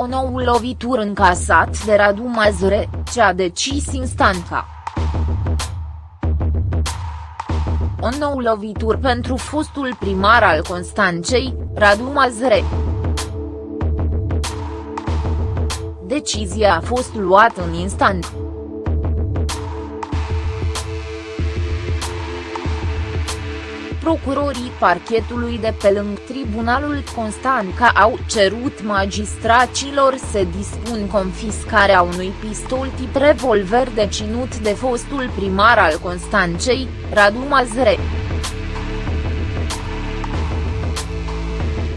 O nouă lovitură încasat de Radu Mazure, ce a decis instanța. O nouă lovitură pentru fostul primar al Constanței, Radu Mazure. Decizia a fost luată în instant. Procurorii parchetului de pe lângă Tribunalul Constanța au cerut magistraților să dispun confiscarea unui pistol tip revolver deținut de fostul primar al Constanței, Radu Mazre.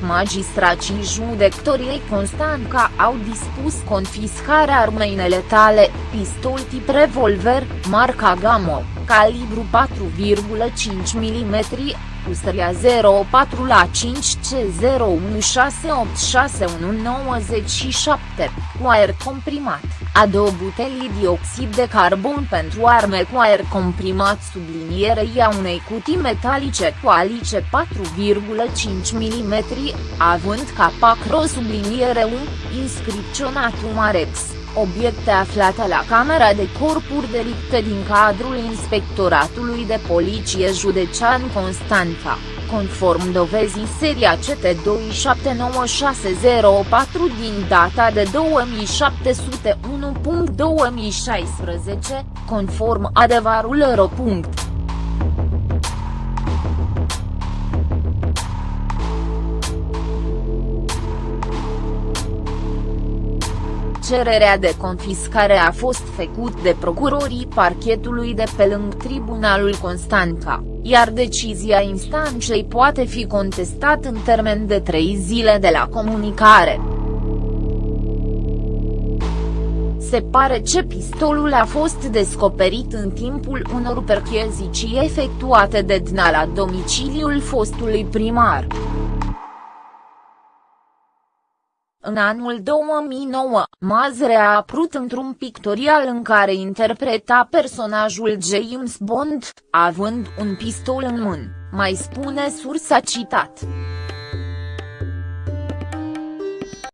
Magistrații judecătorii Constanța au dispus confiscarea armei neletale, pistol tip revolver, marca Gamo, calibru 4,5 mm, cu seria 04 la 5 C01686197, cu aer comprimat, a două butelii dioxid de carbon pentru arme cu aer comprimat sublinierei a unei cutii metalice cu alice 4,5 mm, având capac ro subliniere 1, inscripționat Umarex obiecte aflate la Camera de Corpuri Delicte din cadrul Inspectoratului de Poliție Județean Constanța, conform dovezii seria CT2796004 din data de 2701.2016, conform adevărul ro. Cererea de confiscare a fost făcut de procurorii parchetului de pe lângă Tribunalul Constanța, iar decizia instanței poate fi contestat în termen de trei zile de la comunicare. Se pare ce pistolul a fost descoperit în timpul unor percheziții efectuate de DNA la domiciliul fostului primar. În anul 2009, Mazre a apărut într-un pictorial în care interpreta personajul James Bond, având un pistol în mână, mai spune sursa citat.